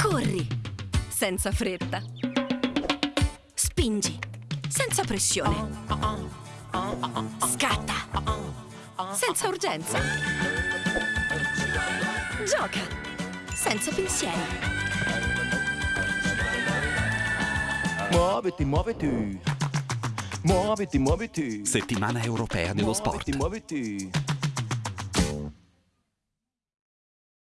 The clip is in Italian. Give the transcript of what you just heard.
Corri, senza fretta. Spingi, senza pressione. Scatta, senza urgenza. Gioca, senza pensieri. Muoviti, muoviti. Muoviti, muoviti. Settimana europea dello sport. Muoviti, muoviti.